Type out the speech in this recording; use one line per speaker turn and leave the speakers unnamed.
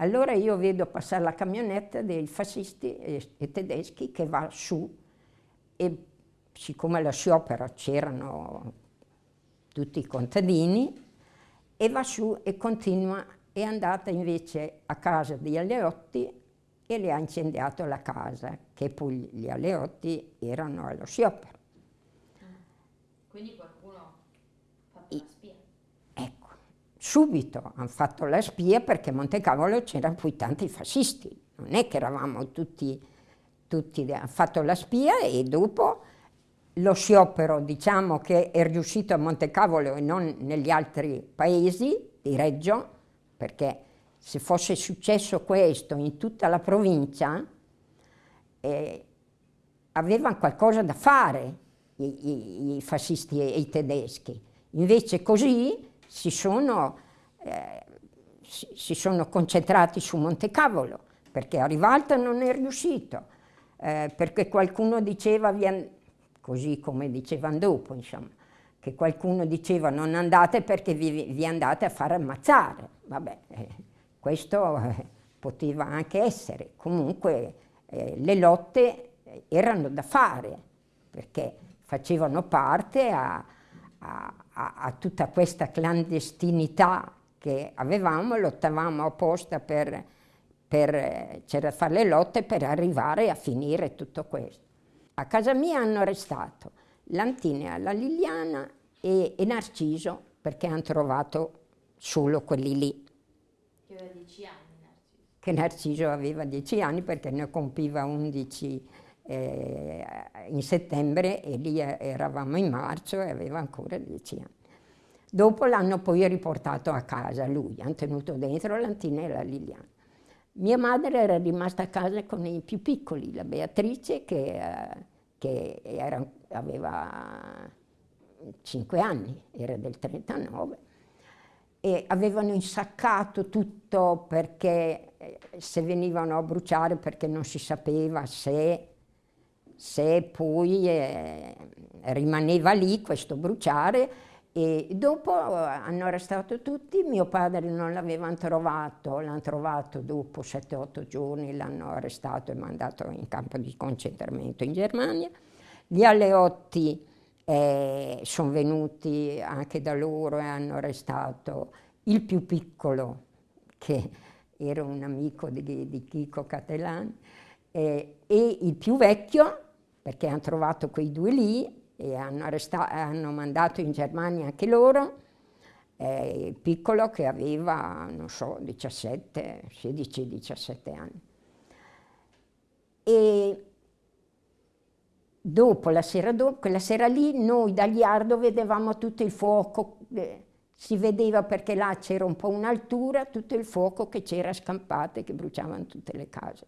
Allora io vedo passare la camionetta dei fascisti e, e tedeschi che va su e siccome alla sciopera c'erano tutti i contadini, e va su e continua, è andata invece a casa degli Alleotti e le ha incendiato la casa, che poi gli Alleotti erano allo sciopero.
Quindi qualcuno ha fatto la spia?
Subito hanno fatto la spia perché a Montecavolo c'erano poi tanti fascisti, non è che eravamo tutti, tutti, hanno fatto la spia e dopo lo sciopero diciamo che è riuscito a Montecavolo e non negli altri paesi di Reggio, perché se fosse successo questo in tutta la provincia, eh, avevano qualcosa da fare i, i, i, fascisti e i tedeschi. Invece così si sono, eh, si, si sono concentrati su Montecavolo, perché a Rivalta non è riuscito, eh, perché qualcuno diceva così come dicevano dopo, insomma, che qualcuno diceva non andate perché vi, vi andate a far ammazzare. Vabbè, eh, questo eh, poteva anche essere. Comunque eh, le lotte erano da fare, perché facevano parte a, a, a tutta questa clandestinità che avevamo, lottavamo apposta per, per, c'era fare le lotte per arrivare a finire tutto questo. A casa mia hanno arrestato Lantinea, la Liliana e, e Narciso perché hanno trovato solo quelli lì.
Che aveva dieci anni Narciso.
Che Narciso aveva dieci anni perché ne compiva undici eh, in settembre e lì eravamo in marzo e aveva ancora dieci anni. Dopo l'hanno poi riportato a casa lui, hanno tenuto dentro Lantina e la Liliana. Mia madre era rimasta a casa con i più piccoli, la Beatrice che, eh, che era, aveva 5 anni, era del 39, e avevano insaccato tutto perché eh, se venivano a bruciare perché non si sapeva se, se poi eh, rimaneva lì questo bruciare e dopo eh, hanno arrestato tutti, mio padre non l'avevano trovato, l'hanno trovato dopo 7-8 giorni, l'hanno arrestato e mandato in campo di concentramento in Germania. Gli Alleotti eh, sono venuti anche da loro e hanno arrestato il più piccolo, che era un amico di, di Chico Catelani, eh, e il più vecchio, perché hanno trovato quei due lì, e hanno, hanno mandato in Germania anche loro, eh, il piccolo che aveva, non so, 17, 16-17 anni. E dopo, la sera dopo, quella sera lì, noi da Liardo vedevamo tutto il fuoco, eh, si vedeva perché là c'era un po' un'altura, tutto il fuoco che c'era scampato e che bruciavano tutte le case.